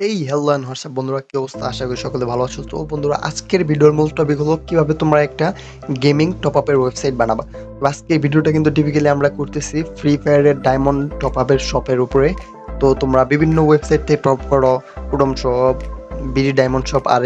এই hello and WhatsApp বন্ধুরা? কি অবস্থা? আশা করি সকলে ভালো আছো। তো বন্ধুরা, আজকের ভিডিওর মূল টপিক হলো কীভাবে তোমরা একটা গেমিং টপ আপের ওয়েবসাইট বানাবা। তো আজকে এই ভিডিওটা কিন্তু টিপিক্যালি আমরা করতেছি ফ্রি ফায়ারের ডায়মন্ড টপ আপের শপের উপরে। তো তোমরা বিভিন্ন ওয়েবসাইট থেকে টপ করো কুডম শপ বিডি ডায়মন্ড শপ আর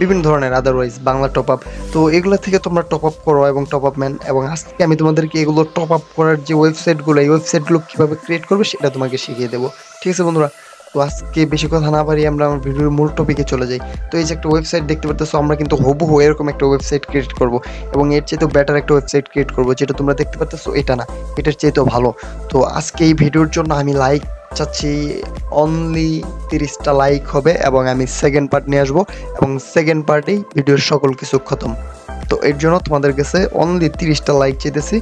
বিভিন্ন ধরনের আদারওয়াইজ বাংলা টপ আপ তো এগুলো থেকে তোমরা টপ আপ করো এবং টপ আপ ম্যান এবং আজকে আমি তোমাদেরকে এগুলো টপ আপ করার যে ওয়েবসাইটগুলো এই ওয়েবসাইটগুলো কীভাবে ক্রিয়েট করবে সেটা তোমাকে শিখিয়ে দেবো। ঠিক আছে বন্ধুরা? তো আজকে বেশি কথা না পারি আমরা আমার ভিডিওর মূল টপিকে চলে যাই। তো এই যে একটা ওয়েবসাইট দেখতে পাচ্ছ আমরা কিন্তু হবু এরকম একটা ওয়েবসাইট ক্রিয়েট করব এবং এর চেয়ে তো বেটার একটা ওয়েবসাইট ক্রিয়েট করব, যেটা তোমরা দেখতে পাচ্ছ এটা না, এটার চেয়ে তো ভালো। তো আজকে এই ভিডিওর জন্য আমি লাইক চাচ্ছি অনলি তিরিশটা লাইক হবে এবং আমি সেকেন্ড পার্ট নিয়ে আসব এবং সেকেন্ড পার্টেই ভিডিওর সকল কিছু খতম। তো এর জন্য তোমাদের কাছে অনলি তিরিশটা লাইক চেতেছি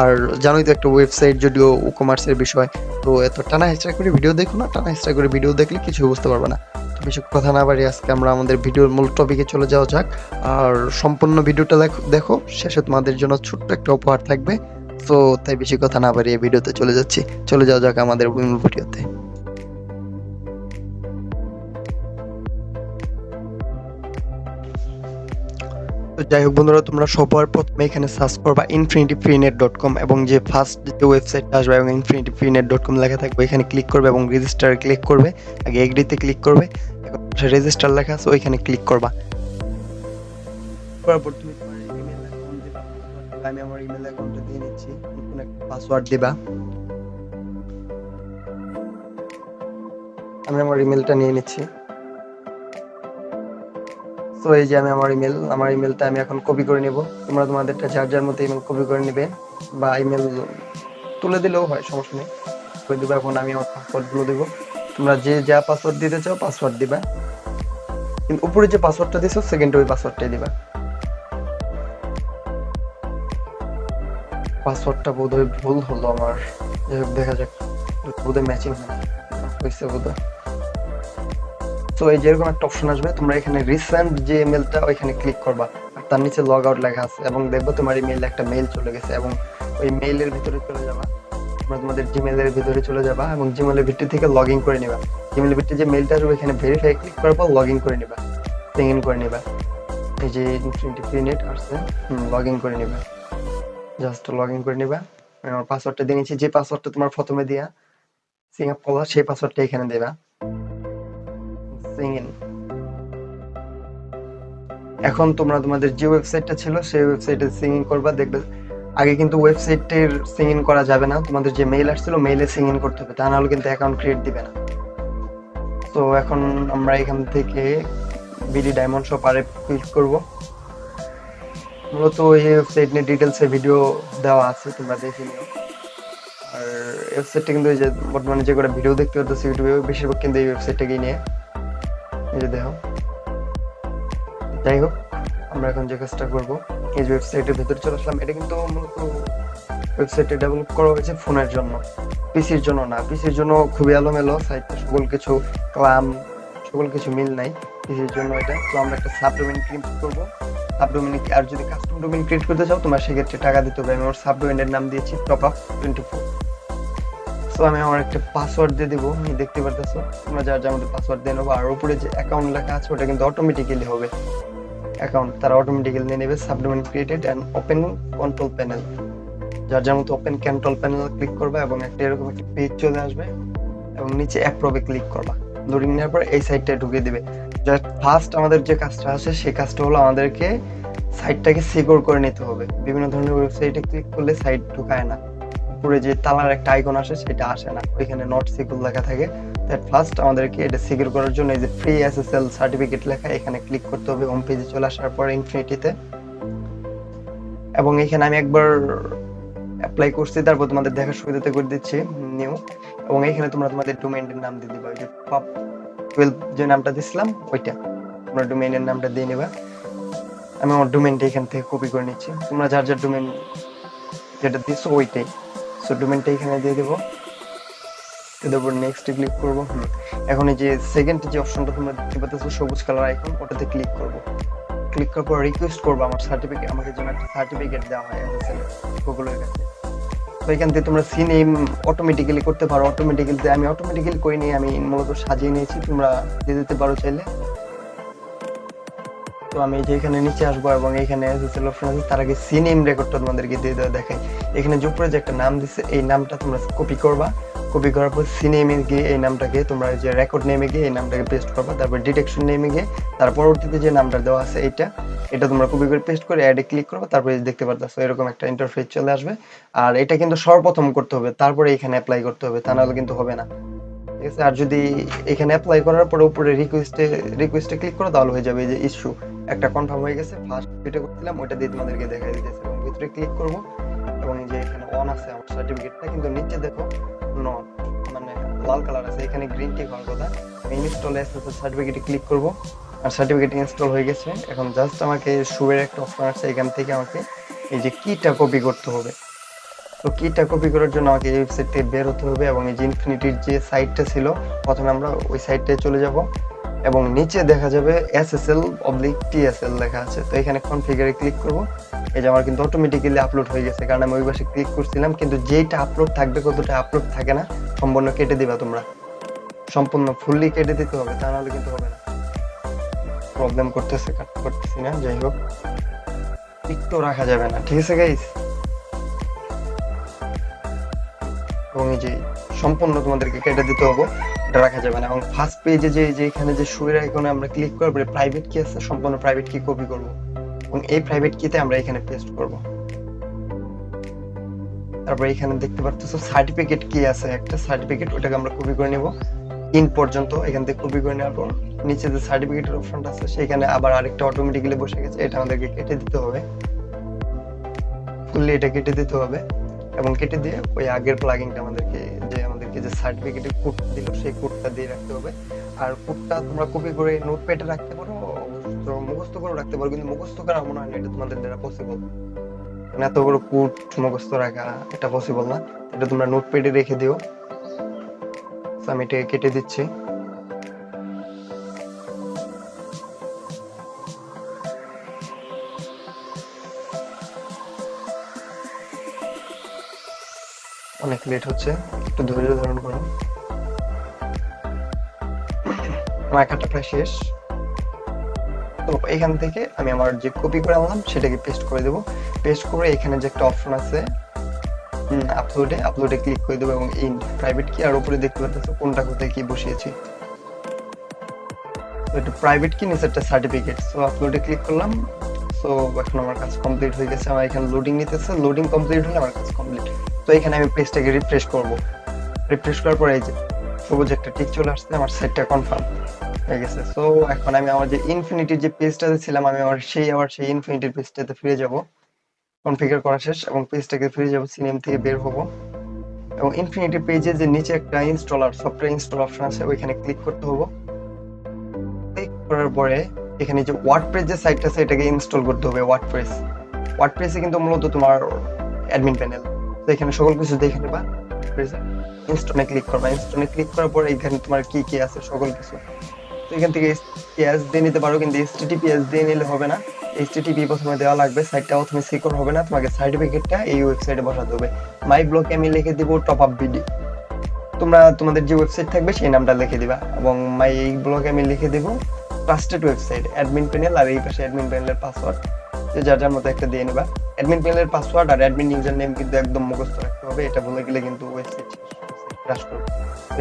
আর জানোই তো একটা ওয়েবসাইট যদিও কমার্সের বিষয়, তো এত টানা হেঁচড়া করে ভিডিও দেখো না, টানা হেঁচড়া করে ভিডিও দেখলে কিছু বুঝতে পারবে না। তো বেশি কথা না বাড়ি আজকে আমরা আমাদের ভিডিওর মূল টপিকে চলে যাওয়া যাক। আর সম্পূর্ণ ভিডিওটা দেখো দেখো, শেষে তোমাদের জন্য ছোট্ট একটা উপহার থাকবে। তো তাই বেশি কথা না বাড়িয়ে ভিডিওতে চলে যাচ্ছি। চলে যাওয়া যাক আমাদের ভিডিওতে তো যাই হোক বন্ধুরা, তোমরা সবার প্রথমে এখানে সার্চ করবা infinity free net dot com এবং যে ফার্স্ট যে ওয়েবসাইটটা আসবে এবং infinity free net dot com লেখা থাকবে, এখানে ক্লিক করবে এবং রেজিস্টার ক্লিক করবে, আগে এগ্রিতে ক্লিক করবে, এখন রেজিস্টার লেখা আছে, ওইখানে ক্লিক করবা। করার পর তুমি তোমার ইমেল অ্যাকাউন্ট আমি আমার ইমেল অ্যাকাউন্টটা দিয়ে নিচ্ছি, নতুন একটা পাসওয়ার্ড দিবা। আমি আমার ইমেলটা নিয়ে নিচ্ছি। তো এই যে আমি আমার ইমেল আমার ইমেলটা আমি এখন কপি করে নিব। তোমরা তোমাদেরটা যার যার মতো ইমেল কপি করে নিবে বা ইমেল তুলে দিলেও হয়, সমস্যা নেই। করে দেবো এখন আমি আমার পাসওয়ার্ডগুলো দেবো। তোমরা যে যা পাসওয়ার্ড দিতে চাও পাসওয়ার্ড দিবা। কিন্তু উপরে যে পাসওয়ার্ডটা দিছো সেকেন্ড ওই পাসওয়ার্ডটাই দিবা। পাসওয়ার্ডটা বোধহয় ভুল হলো আমার। দেখা যাক। বোধহয় ম্যাচিং হয়েছে বোধহয়। তো এই যেরকম একটা অপশন আসবে, তোমরা এখানে রিসেন্ট যে ইমেলটা ওইখানে ক্লিক করবা। আর তার নিচে লগ আউট লেখা আছে এবং দেখব তোমার ইমেইলে একটা মেইল চলে গেছে এবং ওই মেইলের ভিতরে চলে যাবা। তোমরা তোমাদের জিমেলের ভিতরে চলে যাবা এবং জিমেলের ভিতর থেকে লগ ইন করে নিবা। জিমেলের ভিতরে যে মেইলটা আসবে এখানে ভেরিফাই ক্লিক করার পর লগ ইন করে নিবা। সিং ইন করে নিবা। এই যে ইনফিনিটি ফ্রি নেট আসছে লগ ইন করে নিবা। জাস্ট লগ ইন করে নিবা। আমি আমার পাসওয়ার্ডটা দিয়ে নিচ্ছি। যে পাসওয়ার্ডটা তোমার প্রথমে দিয়া সিং করলা সেই পাসওয়ার্ডটা এখানে দেবা। সিং এখন তোমরা তোমাদের যে ওয়েবসাইটটা ছিল, সেই ওয়েবসাইটে সিং ইন করবা, দেখবে আগে কিন্তু ওয়েবসাইটের সিং ইন করা যাবে না। তোমাদের যে মেইল আসছিল মেইলে সিং ইন করতে হবে, তা নাহলে কিন্তু অ্যাকাউন্ট ক্রিয়েট দিবে না। তো এখন আমরা এখান থেকে বিডি ডায়মন্ড শপ আরে ক্লিক করব। মূলত এই ওয়েবসাইট নিয়ে ডিটেলসে ভিডিও দেওয়া আছে, তোমরা দেখে নিও। আর ওয়েবসাইটটা কিন্তু যে বর্তমানে যে কটা ভিডিও দেখতে পাচ্ছ ইউটিউবে বেশিরভাগ কিন্তু এই ওয়েবসাইটটাকেই নিয়ে। এই যে দেখো। যাই হোক আমরা এখন যে কাজটা করব, এই যে ওয়েবসাইটের ভেতরে চলে আসলাম। এটা কিন্তু মূলত ওয়েবসাইটে ডেভেলপ করা হয়েছে ফোনের জন্য পিসির জন্য না। পিসির জন্য খুবই এলোমেলো সাইটে সকল কিছু ক্লাম, সকল কিছু মিল নাই পিসির জন্য এটা। তো আমরা একটা সাবডোমেন ক্রিয়েট করব। সাবডোমেন আর যদি কাস্টম ডোমেন ক্রিয়েট করতে চাও, তোমার সেক্ষেত্রে টাকা দিতে হবে। আমি আমার সাবডোমেনের নাম দিয়েছি টপ আপ টোয়েন্টি ফোর তো আমি আমার একটা পাসওয়ার্ড দিয়ে দেবো তুমি দেখতে পারতেছো? তোমরা যার যার মধ্যে পাসওয়ার্ড দিয়ে নেব, আর উপরে যে অ্যাকাউন্ট লেখা আছে, ওটা কিন্তু অটোমেটিক্যালি হবে। অ্যাকাউন্ট তারা অটোমেটিক্যালি নিয়ে নেবে subdomain created and open control panel যার যার মতো ওপেন কন্ট্রোল প্যানেল ক্লিক করবে এবং একটা এরকম একটা পেজ চলে আসবে এবং নিচে অ্যাপ্রোভে ক্লিক করবা। ধরে নেওয়ার পর এই সাইটটা ঢুকে দেবে। জাস্ট ফার্স্ট আমাদের যে কাজটা আছে, সেই কাজটা হলো আমাদেরকে সাইটটাকে সিকিউর করে নিতে হবে। বিভিন্ন ধরনের ওয়েবসাইটে ক্লিক করলে সাইট ঢুকায় না। উপরে যে তালার একটা আইকন আসে, সেটা আসে না। ওইখানে নট সিকিউর লেখা থাকে। দ্যাট ফার্স্ট আমাদেরকে এটা সিকিউর করার জন্য এই যে ফ্রি এসএসএল সার্টিফিকেট লেখা, এখানে ক্লিক করতে হবে। হোম পেজে চলে আসার পর ইনফিনিটিতে এবং এখানে আমি একবার অ্যাপ্লাই করছি, তারপর তোমাদের দেখার সুবিধাতে করে দিচ্ছি নিউ এবং এখানে তোমরা তোমাদের ডোমেইনের নাম দিয়ে দিবা। যে পপ টুয়েলভ যে নামটা দিছিলাম, ওইটা। তোমরা ডোমেইনের নামটা দিয়ে নিবা। আমি আমার ডোমেইনটা এখান থেকে কপি করে নিচ্ছি। তোমরা যার যার ডোমেইন যেটা দিছো ওইটাই। সো ডোমেনটা এখানে দিয়ে দেবো। তারপর নেক্সট ক্লিক করব। এখন এই যে সেকেন্ড যে অপশনটা তোমরা দেখতে পাচ্ছ, সবুজ কালার আইকন ওটাতে ক্লিক করব। ক্লিক করার পর রিকোয়েস্ট করব আমার সার্টিফিকেট আমাকে যেন একটা সার্টিফিকেট দেওয়া হয় এসএসএল গুগলের কাছে। তো এখান থেকে তোমরা সি নেম অটোমেটিক্যালি করতে পারো। অটোমেটিক্যালি আমি অটোমেটিক্যালি করে নিয়ে আমি মূলত সাজিয়ে নিয়েছি। তোমরা দিয়ে দিতে পারো চাইলে। তো আমি যে এখানে নিচে আসব এবং এখানে এসএসএল অপশন আছে, তার আগে সি নেম রেকর্ডটা তোমাদেরকে দিয়ে দেওয়া দেখাই। এখানে যে উপরে যে একটা নাম দিছে, এই নামটা তোমরা কপি করবা। কপি করার পর সি নেমে গিয়ে এই নামটাকে তোমরা যে রেকর্ড নেমে গিয়ে এই নামটাকে পেস্ট করবা, তারপর ডিটেকশন নেমে গিয়ে তার পরবর্তীতে যে নামটা দেওয়া আছে এইটা, এটা তোমরা কপি করে পেস্ট করে অ্যাডে ক্লিক করবে, তারপরে দেখতে পারতেছো, এরকম একটা ইন্টারফেস চলে আসবে। আর এটা কিন্তু সর্বপ্রথম করতে হবে, তারপরে এখানে অ্যাপ্লাই করতে হবে, তা নাহলে কিন্তু হবে না। ঠিক আছে? আর যদি এখানে অ্যাপ্লাই করার পরে উপরে রিকোয়েস্টে রিকোয়েস্টে ক্লিক করো, তাহলে হয়ে যাবে এই যে ইস্যু একটা কনফার্ম হয়ে গেছে। ফার্স্ট যেটা করছিলাম, ওইটা দিয়ে তোমাদেরকে দেখাই দিতেছে। এবং ভিতরে ক্লিক করব। এবং যে এখানে অন আছে আমার সার্টিফিকেটটা কিন্তু নিচে দেখো নন মানে লাল কালার আছে। এখানে গ্রিন টিক হওয়ার কথা। ইনস্টল এসএসএল সার্টিফিকেটে ক্লিক করব। আর সার্টিফিকেট ইনস্টল হয়ে গেছে। এখন জাস্ট আমাকে শুয়ের একটা অপশন আছে, এখান থেকে আমাকে এই যে কিটা কপি করতে হবে। তো কিটা কপি করার জন্য আমাকে এই ওয়েবসাইট থেকে বের হতে হবে এবং এই যে ইনফিনিটির যে সাইটটা ছিল, প্রথমে আমরা ওই সাইটটায় চলে যাব। এবং নিচে দেখা যাবে এসএসএল অবলিক টিএসএল লেখা আছে। তো এখানে কনফিগারে ক্লিক করব। এই যে আমার কিন্তু অটোমেটিক্যালি আপলোড হয়ে গেছে, কারণ আমি ওই পাশে ক্লিক করছিলাম, কিন্তু যেইটা আপলোড থাকবে, কতটা আপলোড থাকে না, সম্পূর্ণ কেটে দিবা তোমরা। সম্পূর্ণ ফুললি কেটে দিতে হবে, তা নাহলে কিন্তু হবে না। প্রবলেম করতেছে কাটতে পারতেছি না, যাই হোক। একটু রাখা যাবে না, ঠিক আছে গাইস এবং এই যে সম্পূর্ণ তোমাদেরকে কেটে দিতে হবে। এটা রাখা যাবে না। এবং ফার্স্ট পেজে যে যে এখানে যে শুয়ের আইকনে আমরা ক্লিক করব প্রাইভেট কি আছে, সম্পূর্ণ প্রাইভেট কি কপি করব। এবং এই প্রাইভেট কিতে আমরা এখানে পেস্ট করব। তারপর এখানে দেখতে পাচ্ছ সার্টিফিকেট কি আছে একটা। সার্টিফিকেট ওটাকে আমরা কপি করে নেব। ইন পর্যন্ত এখান থেকে কপি করে নেওয়ার পর নিচে যে সার্টিফিকেটের অপশনটা আছে, সেখানে আবার আরেকটা অটোমেটিক্যালি বসে গেছে। এটা আমাদেরকে কেটে দিতে হবে। ফুললি এটা কেটে দিতে হবে। এবং কেটে দিয়ে ওই আগের প্লাগিংটা আমাদেরকে যে সার্টিফিকেটের কোড দিল, সেই কোডটা দিয়ে রাখতে হবে। আর কোডটা তোমরা কপি করে নোটপ্যাডে রাখতে পারো মুখস্থ করে রাখতে পারো, কিন্তু মুখস্থ করা মনে হয় না, এটা তোমাদের দ্বারা পসিবল মানে এত বড় কোড মুখস্থ রাখা, এটা পসিবল না। এটা তোমরা নোটপ্যাডে রেখে দিও। আমি এটা কেটে দিচ্ছি। অনেক লেট হচ্ছে, একটু ধৈর্য ধারণ করো। আমার কাটা প্রায় শেষ। তো এখান থেকে আমি আমার যে কপি করে আনলাম, সেটাকে পেস্ট করে দেবো। পেস্ট করে এখানে যে একটা অপশন আছে আপলোডে আপলোডে ক্লিক করে দেবো এবং ইন প্রাইভেট কি আর উপরে দেখতে পাচ্ছ কোনটা কোথায় কি বসিয়েছি। একটু প্রাইভেট কি নিচে একটা সার্টিফিকেট সো আপলোডে ক্লিক করলাম। সো এখন আমার কাজ কমপ্লিট হয়ে গেছে। আমার এখানে লোডিং নিতেছে। লোডিং কমপ্লিট হলে আমার কাজ কমপ্লিট তো এখানে আমি পেজটাকে রিফ্রেশ করব। রিফ্রেশ করার পরে এই যে সবুজ একটা টিক চলে আসছে, আমার সেটটা কনফার্ম হয়ে গেছে। সো এখন আমি আমার যে ইনফিনিটির যে পেজটাতে ছিলাম, আমি আমার সেই, আবার সেই ইনফিনিটির পেজটাতে ফিরে যাব। কনফিগার করা শেষ এবং পেজটাকে ফিরে যাব সিনেম থেকে বের হব। এবং ইনফিনিটি পেজে যে নিচে একটা ইনস্টলার সফটওয়্যার ইনস্টল অপশন আছে, ওইখানে ক্লিক করতে হব। ক্লিক করার পরে এখানে যে ওয়ার্ডপ্রেস যে সাইটটা আছে, এটাকে ইনস্টল করতে হবে ওয়ার্ডপ্রেস ওয়ার্ডপ্রেসে কিন্তু মূলত তোমার অ্যাডমিন প্যানেল এখানে সকল কিছু দেখে নেবা। ইনস্টলে ক্লিক করবা। ইনস্টলে ক্লিক করার পর এখানে তোমার কি কি আছে, সকল কিছু। তো এখান থেকে এস দিয়ে নিতে পারো, কিন্তু এস দিয়ে নিলে হবে না। এইচটিটিপি প্রথমে দেওয়া লাগবে সাইটটা প্রথমে সিকিউর হবে না, তোমাকে সার্টিফিকেটটা এই ওয়েবসাইটে বসাতে হবে। মাই ব্লকে আমি লিখে দিব টপ আপ বিডি তোমরা, তোমাদের যে ওয়েবসাইট থাকবে, সেই নামটা লিখে দিবা। এবং মাই এই ব্লগে আমি লিখে দিব ট্রাস্টেড ওয়েবসাইট অ্যাডমিন প্যানেল আর এই পাশে অ্যাডমিন প্যানেলের পাসওয়ার্ড যে যার যার মতো একটা দিয়ে নেবা। অ্যাডমিন প্যানেলের পাসওয়ার্ড আর অ্যাডমিন ইউজার নেম কিন্তু একদম মুখস্থ রাখতে হবে। এটা ভুলে গেলে কিন্তু ওয়েবসাইট ক্রাশ করবে।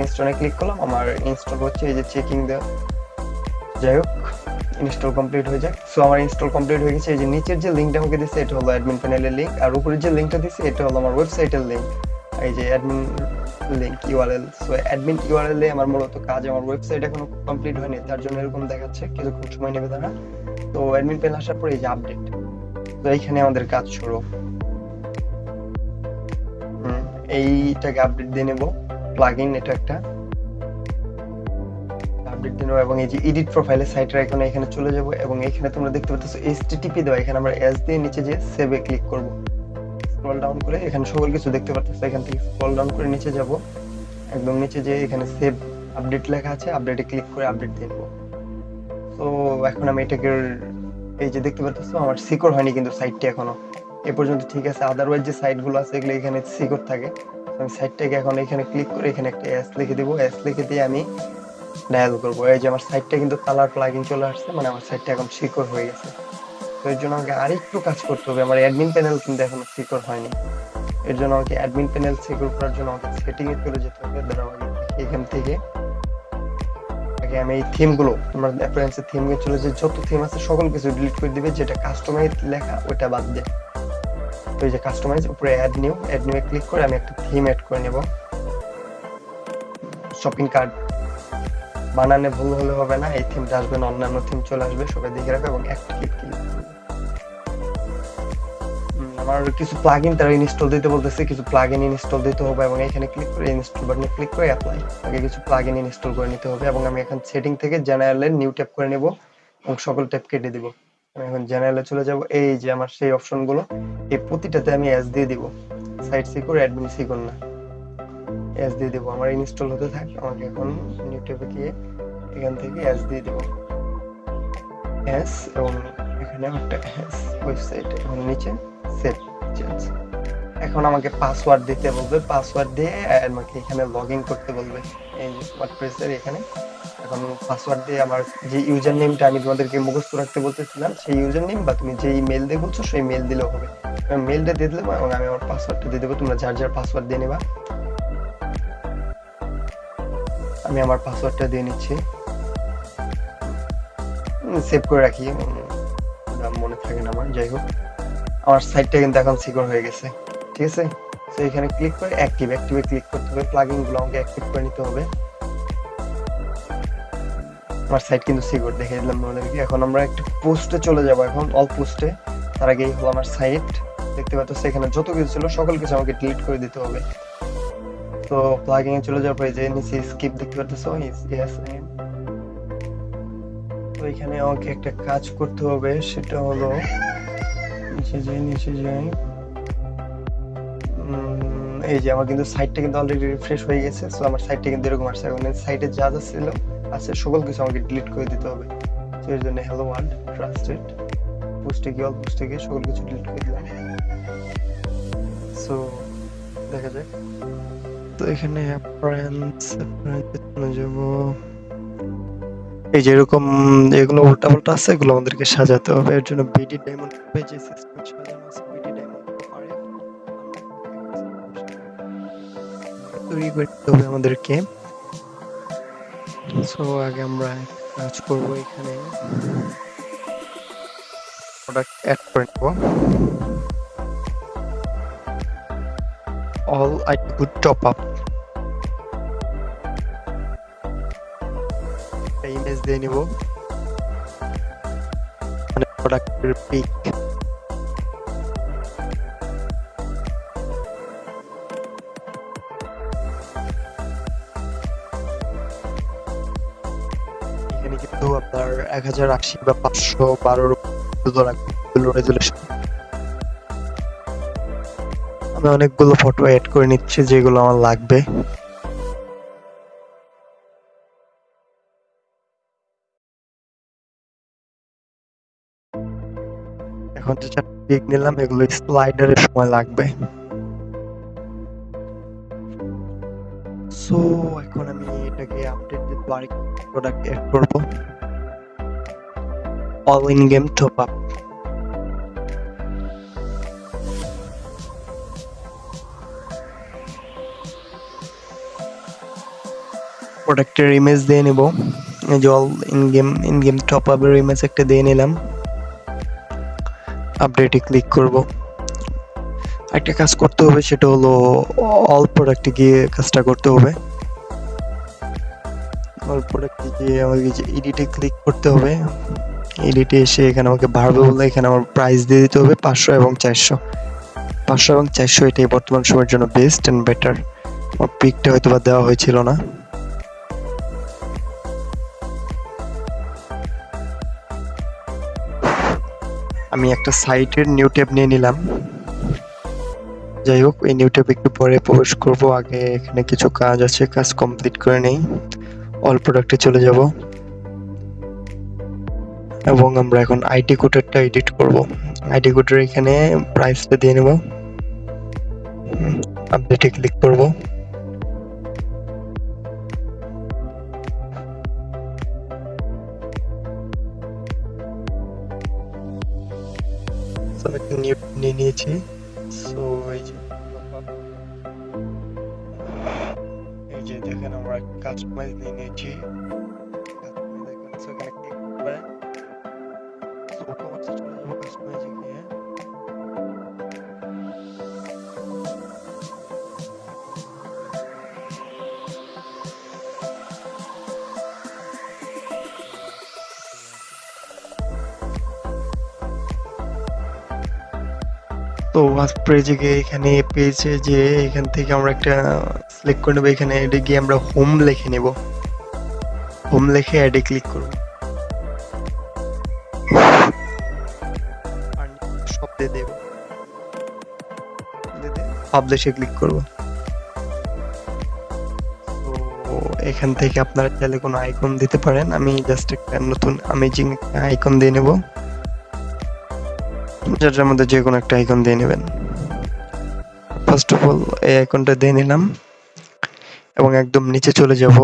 ইনস্টলে ক্লিক করলাম, আমার ইনস্টল হচ্ছে, এই যে চেকিং দেওয়া। যাই হোক ইনস্টল কমপ্লিট হয়ে যাক। সো আমার ইনস্টল কমপ্লিট হয়ে গেছে। এই যে নিচের যে লিঙ্কটা আমাকে দিচ্ছে এটা হলো অ্যাডমিন প্যানেলের লিঙ্ক আর উপরে যে লিঙ্কটা দিচ্ছে এটা হলো আমার ওয়েবসাইটের লিঙ্ক এই যে admin link URL so admin URL এ আমার মূলত কাজ, আমার ওয়েবসাইট এখনও কমপ্লিট হয়নি। তার জন্য এরকম দেখাচ্ছে, কিছুক্ষণ সময় নেবে তারা। তো অ্যাডমিন প্যানেল আসার পরে এই যে আপডেট তো এইখানে আমাদের কাজ শুরু। এইটাকে আপডেট দিয়ে নেব। প্লাগইন এটা একটা। আপডেট দিন এবং এই যে এডিট প্রোফাইলের সাইটের আইকনে এখানে চলে যাব এবং এখানে তোমরা দেখতে পাচ্ছ এইচটিটিপি দেওয়া। এখানে আমরা এস দিয়ে নিচে যে সেভে ক্লিক করব। স্ক্রল ডাউন করে এখানে সকল কিছু দেখতে পাচ্ছ। এখান থেকে স্ক্রল ডাউন করে নিচে যাব। একদম নিচে যে এখানে সেভ আপডেট লেখা আছে। আপডেটে ক্লিক করে আপডেট দিয়ে দেবো তো এখন আমি এটাকে এই যে দেখতে পাচ্ছ আমার সিকিউর হয়নি কিন্তু সাইটটি এখনও। এ পর্যন্ত ঠিক আছে আদারওয়াইজ যে সাইটগুলো আছে এগুলো এখানে সিকিউর থাকে। আমি সাইটটাকে এখন এখানে ক্লিক করে এখানে একটা এস লিখে দিব। এস লিখে দিয়ে আমি ডায়াল করব। এই যে আমার সাইটটা কিন্তু কালার প্লাগিং চলে আসছে মানে আমার সাইটটা এখন সিকিউর হয়ে গেছে। তো এর জন্য আমাকে আরেকটু কাজ করতে হবে। আমার অ্যাডমিন প্যানেল কিন্তু এখনও সিকিউর হয়নি। এর জন্য আমাকে অ্যাডমিন প্যানেল সিকিউর করার জন্য আমাকে সেটিং এ চলে যেতে হবে। দাঁড়াও এখান থেকে আগে আমি এই থিমগুলো তোমার অ্যাপ্লায়েন্সের থিমে চলে যে যত থিম আছে সকল কিছু ডিলিট করে দিবে, যেটা কাস্টমাইজ লেখা ওটা বাদ দিয়ে তো এই যে কাস্টমাইজ উপরে add new add new click করে আমি একটা থিম অ্যাড করে নেব। শপিং কার্ট বানানে ভুল হলে হবে না, এই থিমটা আসবে অন্যান্য থিম চলে আসবে, সবাই দেখে রাখবে এবং একটা ক্লিক ক্লিক আমার কিছু প্লাগইন তারা ইনস্টল দিতে বলতেছে, কিছু প্লাগইন ইনস্টল দিতে হবে এবং এখানে ক্লিক করে ইনস্টল বাটনে ক্লিক করে অ্যাপ্লাই আগে কিছু প্লাগইন ইনস্টল করে নিতে হবে এবং আমি এখন সেটিং থেকে জেনারেলে নিউ ট্যাপ করে নেব এবং সকল ট্যাপ কেটে দিব। আমি এখন জেনারেলে চলে যাব, এই যে আমার সেই অপশনগুলো এই প্রতিটাতে আমি এস দিয়ে দিব। সাইট সিকিউর অ্যাডমিন সিকিউর না। এস দিয়ে দিব। আমার ইনস্টল হতে থাক, আমাকে এখন নিউ ট্যাপে গিয়ে এখান থেকে এস দিয়ে দিব। এস এবং এখানে একটা এস ওয়েবসাইট এবং নিচে। এখন আমাকে পাসওয়ার্ড দিতে বলবে পাসওয়ার্ড দিয়ে আমাকে এখানে লগ ইন করতে বলবে। এই এখানে। এখন পাসওয়ার্ড দিয়ে আমার যে ইউজার নেমটা আমি তোমাদেরকে মুখস্থ রাখতে বলতেছিলাম, সেই ইউজার নেম বা তুমি যে ইমেল দিয়ে বলছো, সেই মেল দিলেও হবে। মেলটা দিয়ে দিলাম এবং আমি আমার পাসওয়ার্ডটা দিয়ে দেবো, তোমরা যার যার পাসওয়ার্ড দিয়ে নেবা। আমি আমার পাসওয়ার্ডটা দিয়ে নিচ্ছি। সেভ করে রাখি। মনে থাকে না আমার, যাই হোক। আমার সাইটটা কিন্তু এখন সিকিউর হয়ে গেছে। ঠিক আছে? তো এখানে ক্লিক করে অ্যাক্টিভ অ্যাক্টিভে ক্লিক করতে হবে। প্লাগইনগুলো আমাকে অ্যাক্টিভ করে নিতে হবে। আমার সাইট কিন্তু সিকিউর দেখে দিলাম এখন আমরা একটা পোস্টে চলে যাব এখন অল পোস্টে তার আগে এই হলো আমার সাইট দেখতে পাচ্ছ এখানে যত কিছু ছিল, সকল কিছু আমাকে ডিলিট করে দিতে হবে। তো প্লাগইন এ চলে যাওয়ার পরে যে নিচে স্কিপ দেখতে পাচ্ছ? ইয়েস তো, এখানে আমাকে একটা কাজ করতে হবে, সেটা হলো নিচে যাই, নিচে এই যে আমার কিন্তু সাইটটা কিন্তু অলরেডি রিফ্রেশ হয়ে গেছে সো আমার সাইটটা কিন্তু এরকম আসছে। এখন সাইটে যা যা ছিল, আছে সকল কিছু আমাকে ডিলিট করে দিতে হবে। তো এর জন্য হ্যালো ওয়ার্ল্ড ট্রাস্টেড পোস্টে গিয়ে অল পোস্টে গিয়ে সকল কিছু ডিলিট করে দিলাম। সো দেখা যাক। তো এখানে অ্যাপারেন্স যাব। এই যে এরকম, এগুলো উল্টা পাল্টা আছে, এগুলো আমাদেরকে সাজাতে হবে। এর জন্য বিডি ডায়মন্ড পেজে সিস্টেম সাজানো আছে বিডি ডায়মন্ড তৈরি করতে হবে আমাদেরকে। সো আগে আমরা কাজ করব এখানে। প্রোডাক্ট অ্যাড করে নেব। All I good top up দিয়ে নিব। মানে প্রোডাক্টের পিক এখানে কিন্তু আপনার এক হাজার আশি বা পাঁচশো বারোর রেজুলেশন আমি অনেকগুলো ফটো অ্যাড করে নিচ্ছি যেগুলো আমার লাগবে। এখন যে চারটে পিক নিলাম, এগুলো স্লাইডারের সময় লাগবে। সো এখন আমি এটাকে আপডেট প্রোডাক্ট করব। All in game top up প্রোডাক্টের ইমেজ দিয়ে নেব। All in game in game top আপের ইমেজ একটা দিয়ে নিলাম। আপডেটে ক্লিক করব। একটা কাজ করতে হবে, সেটা হলো অল প্রোডাক্টে গিয়ে কাজটা করতে হবে। অল প্রোডাক্টে গিয়ে আমাকে যে এডিটে ক্লিক করতে হবে এডিটে এসে এখানে আমাকে বাড়বে বলে এখানে আমার প্রাইস দিয়ে দিতে হবে, পাঁচশো এবং চারশো। পাঁচশো এবং চারশো এটাই বর্তমান সময়ের জন্য বেস্ট অ্যান্ড বেটার আমার পিকটা হয়তো বা দেওয়া হয়েছিল না। আমি একটা সাইটের নিউ ট্যাব নিয়ে নিলাম। যাই হোক, এই নিউ ট্যাব একটু পরে প্রবেশ করব। আগে এখানে কিছু কাজ আছে, কাজ কমপ্লিট করে নেই। অল প্রোডাক্টে চলে যাব। এবং আমরা এখন আইটি কোডেরটা এডিট করব। আইডি কোডের এখানে প্রাইসটা দিয়ে নেব। আপডেটে ক্লিক করব। তো ওয়ার্ডপ্রেসে গিয়ে এখানে পেয়েছে যে এখান থেকে আমরা একটা সিলেক্ট করে নেব। এখানে এটা গিয়ে আমরা হোম লিখে নেব। হোম লিখে অ্যাডে ক্লিক করব। সব দিয়ে ক্লিক তো এখান থেকে আপনারা চাইলে কোনো আইকন দিতে পারেন। আমি জাস্ট একটা নতুন আমেজিং আইকন দিয়ে নেব। যেটার মধ্যে যে কোনো একটা আইকন দিয়ে নেবেন। ফার্স্ট অফ অল এই আইকনটা দিয়ে নিলাম এবং একদম নিচে চলে যাব।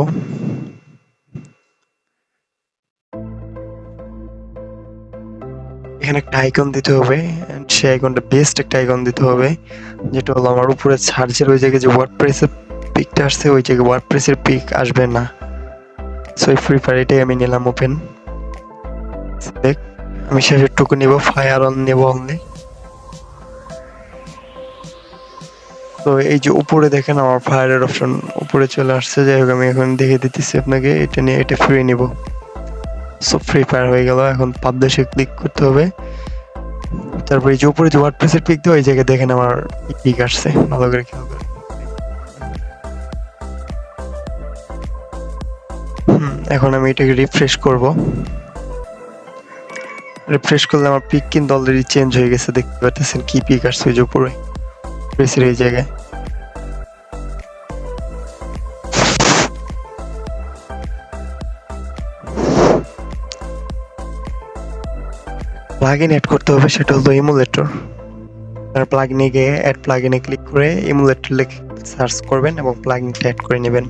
এখানে একটা আইকন দিতে হবে সেই আইকনটা বেস্ট একটা আইকন দিতে হবে, যেটা হলো আমার উপরে সার্চের ওই জায়গায় যে ওয়ার্ডপ্রেসের পিকটা আসছে, ওই জায়গায় ওয়ার্ডপ্রেসের পিক আসবে না। সো ফ্রি ফায়ার এটাই আমি নিলাম ওপেন আমি শেষের টুকু নিব ফায়ার অন নেব অনলি তো এই যে উপরে দেখেন আমার ফায়ারের অপশন উপরে চলে আসছে, যাই হোক আমি এখন দেখে দিতেছি আপনাকে, এটা নিয়ে এটা ফ্রি নিব। সো ফ্রি ফায়ার হয়ে গেল, এখন পাবলিশে ক্লিক করতে হবে। তারপর যে উপরে যে ওয়ার্ডপ্রেসের পিক দেওয়া ওই জায়গায় দেখেন আমার পিক আসছে, ভালো করে খেয়াল করে এখন আমি এটাকে রিফ্রেশ করব। রিফ্রেশ করলে আমার পিক কিন্তু অলরেডি চেঞ্জ হয়ে গেছে, দেখতে পাচ্ছেন কি পিক আসছে যে উপরে। প্রেসের এই জায়গায়। প্লাগইন অ্যাড করতে হবে, সেটা হলো ইমুলেটর তার প্লাগইনে গিয়ে অ্যাড প্লাগইনে ক্লিক করে ইমুলেটর লিখে সার্চ করবেন এবং প্লাগইনটা অ্যাড করে নেবেন।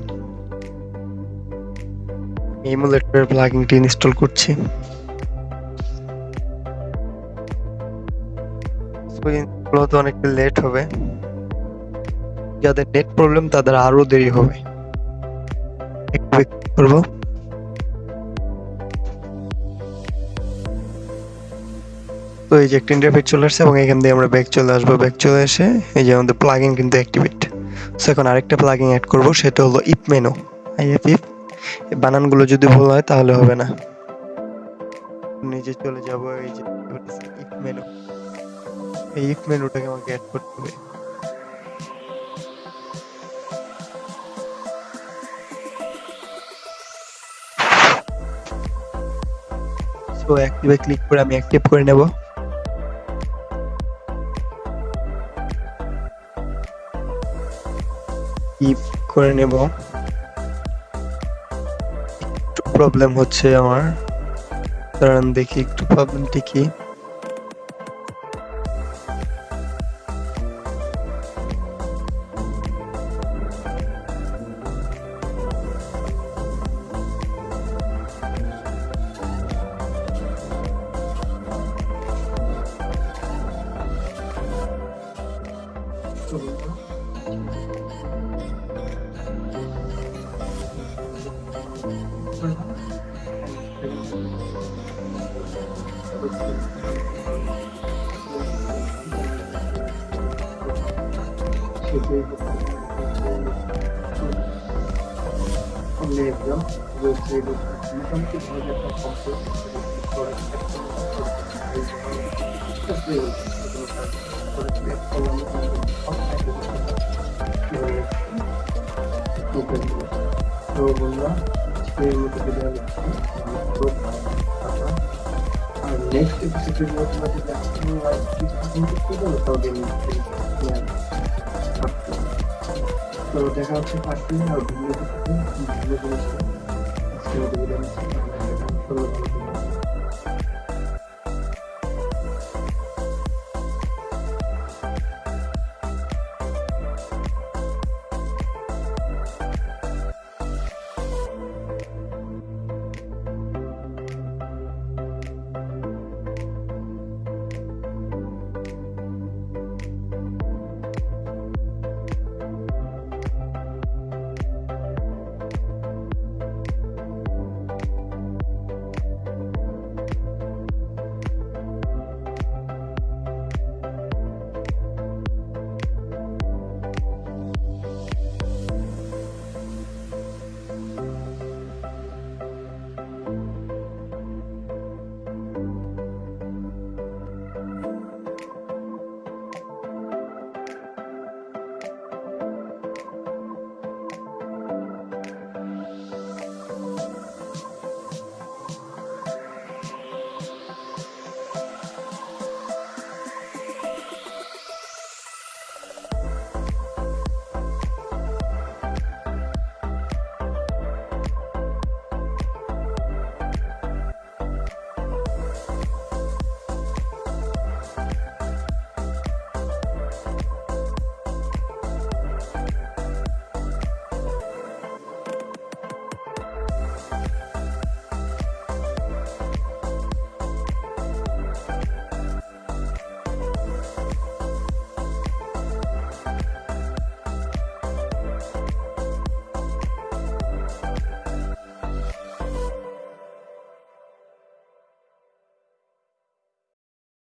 ইমুলেটরের প্লাগইনটি ইনস্টল করছি। তো অনেকটা লেট হবে। যাদের নেট প্রবলেম তাদের আরও দেরি হবে। করব। তো এই যে একটা ইন্টারফেস চলে আসছে এবং এখান দিয়ে আমরা ব্যাক চলে আসব। ব্যাক চলে এসে এই যে আমাদের প্লাগইন কিন্তু অ্যাক্টিভেট সো এখন আরেকটা প্লাগইন অ্যাড করব, সেটা হলো ইপ মেনু আইএফ ইফ বানানগুলো যদি ভুল হয় তাহলে হবে না। নিচে চলে যাব, এই যে ইফ মেনু এই ইফ মেনুটাকে আমাকে অ্যাড করতে হবে। সো অ্যাক্টিভে ক্লিক করে আমি অ্যাক্টিভ করে নেব। ইফ করে নেব। একটু প্রবলেম হচ্ছে আমার। কারণ দেখি, একটু প্রবলেমটি কি 저거구나. 건네고요. 이거 그리고 함께 보내줬던 검수 그리고 그걸 했던 것도 알고 싶었어요. তো বন্ধুরা আজকের মতো বিদায় নিচ্ছি আর নেক্সট এপিসোডের মধ্যে যদি আপনি কিছু কমপ্লিট করবেন তবে তো দেখা হচ্ছে পাঁচ দিন আর ভিডিও ভিডিও আজকের মতো বিদায় নিচ্ছি